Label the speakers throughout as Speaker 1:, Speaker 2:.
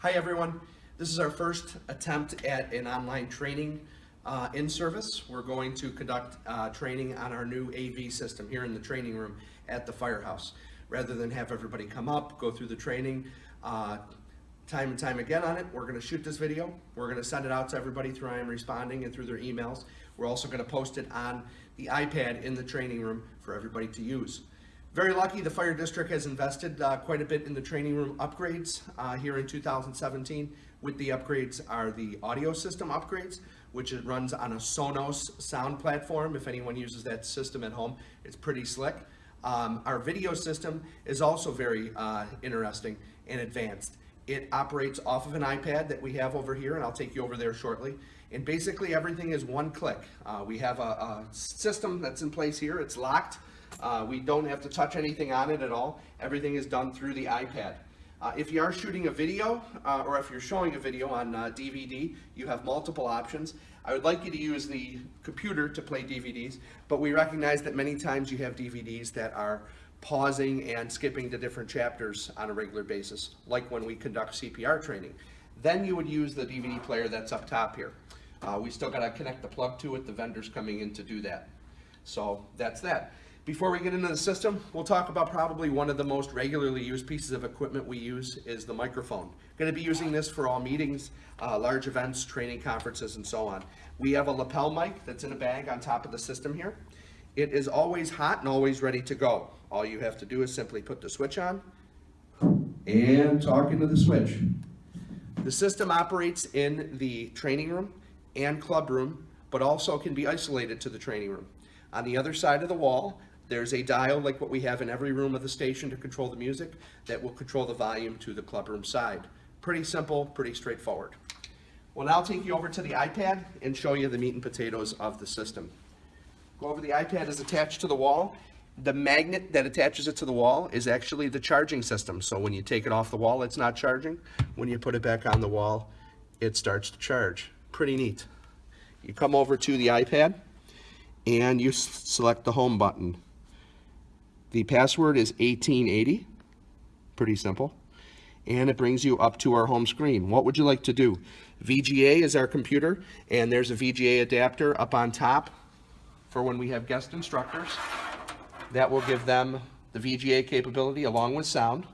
Speaker 1: Hi everyone. This is our first attempt at an online training uh, in service. We're going to conduct uh, training on our new AV system here in the training room at the firehouse. Rather than have everybody come up, go through the training uh, time and time again on it, we're going to shoot this video. We're going to send it out to everybody through I am responding and through their emails. We're also going to post it on the iPad in the training room for everybody to use. Very lucky, the fire district has invested uh, quite a bit in the training room upgrades uh, here in 2017. With the upgrades are the audio system upgrades, which it runs on a Sonos sound platform. If anyone uses that system at home, it's pretty slick. Um, our video system is also very uh, interesting and advanced. It operates off of an iPad that we have over here, and I'll take you over there shortly. And basically everything is one click. Uh, we have a, a system that's in place here. It's locked. Uh, we don't have to touch anything on it at all. Everything is done through the iPad. Uh, if you are shooting a video, uh, or if you're showing a video on uh, DVD, you have multiple options. I would like you to use the computer to play DVDs, but we recognize that many times you have DVDs that are pausing and skipping to different chapters on a regular basis, like when we conduct CPR training. Then you would use the DVD player that's up top here. Uh, we still gotta connect the plug to it, the vendor's coming in to do that. So that's that. Before we get into the system, we'll talk about probably one of the most regularly used pieces of equipment we use is the microphone. Going to be using this for all meetings, uh, large events, training conferences, and so on. We have a lapel mic that's in a bag on top of the system here. It is always hot and always ready to go. All you have to do is simply put the switch on and talk into the switch. The system operates in the training room and club room, but also can be isolated to the training room. On the other side of the wall, there's a dial like what we have in every room of the station to control the music that will control the volume to the clubroom side. Pretty simple, pretty straightforward. We'll now take you over to the iPad and show you the meat and potatoes of the system. Go over the iPad is attached to the wall. The magnet that attaches it to the wall is actually the charging system. So when you take it off the wall, it's not charging. When you put it back on the wall, it starts to charge. Pretty neat. You come over to the iPad and you select the home button. The password is 1880, pretty simple. And it brings you up to our home screen. What would you like to do? VGA is our computer, and there's a VGA adapter up on top for when we have guest instructors. That will give them the VGA capability along with sound.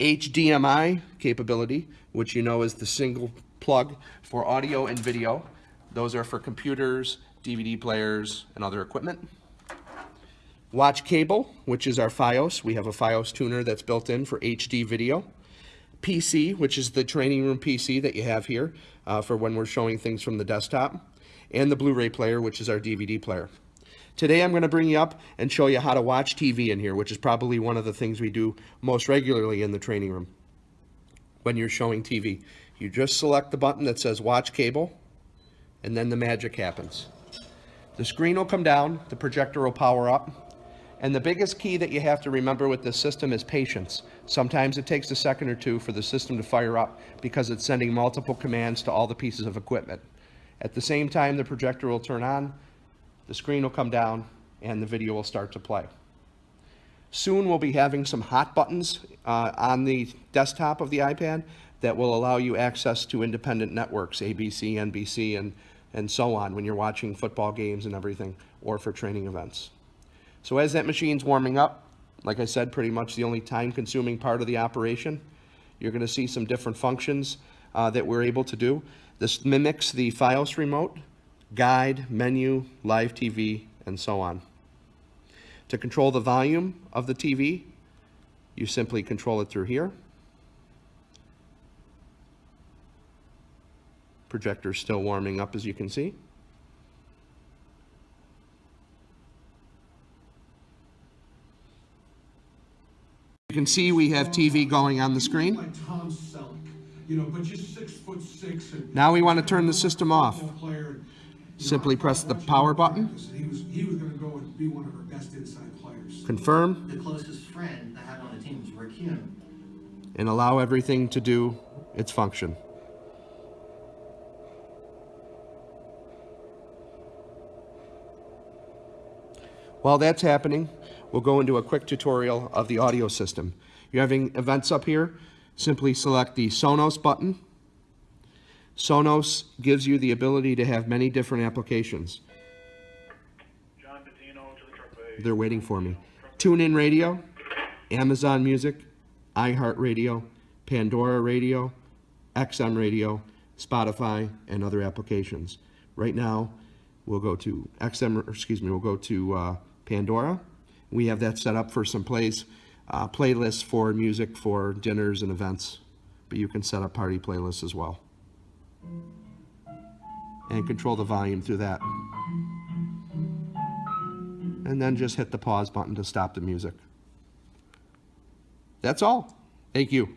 Speaker 1: HDMI capability, which you know is the single plug for audio and video. Those are for computers, DVD players, and other equipment. Watch cable, which is our FiOS. We have a FiOS tuner that's built in for HD video. PC, which is the training room PC that you have here uh, for when we're showing things from the desktop. And the Blu-ray player, which is our DVD player. Today I'm going to bring you up and show you how to watch TV in here, which is probably one of the things we do most regularly in the training room when you're showing TV. You just select the button that says watch cable, and then the magic happens. The screen will come down, the projector will power up, and the biggest key that you have to remember with this system is patience. Sometimes it takes a second or two for the system to fire up because it's sending multiple commands to all the pieces of equipment. At the same time, the projector will turn on, the screen will come down, and the video will start to play. Soon we'll be having some hot buttons uh, on the desktop of the iPad that will allow you access to independent networks, ABC, NBC, and, and so on when you're watching football games and everything, or for training events. So as that machine's warming up, like I said, pretty much the only time-consuming part of the operation, you're going to see some different functions uh, that we're able to do. This mimics the FiOS remote, guide, menu, live TV, and so on. To control the volume of the TV, you simply control it through here. Projector's still warming up as you can see. You can see we have TV going on the screen.
Speaker 2: Like Tom Selleck, you know, but just six foot six. And
Speaker 1: Now we want to turn the system off.
Speaker 2: football player, and, you know,
Speaker 1: Simply press the power button.
Speaker 2: practice, and He was, he was gonna go and be one of our best inside players.
Speaker 1: Confirm
Speaker 3: The closest friend I had on the team was Rick Hume.
Speaker 1: and allow everything to do its function. While that's happening, we'll go into a quick tutorial of the audio system. You're having events up here. simply select the Sonos button. Sonos gives you the ability to have many different applications.
Speaker 4: John Patino to the truck bay.
Speaker 1: They're waiting for me. TuneIn Radio, Amazon Music, iHeartRadio, Pandora Radio, XM Radio, Spotify, and other applications. Right now, we'll go to XM, excuse me, we'll go to uh, Pandora. We have that set up for some plays, uh, playlists for music for dinners and events. But you can set up party playlists as well. And control the volume through that and then just hit the pause button to stop the music. That's all. Thank you.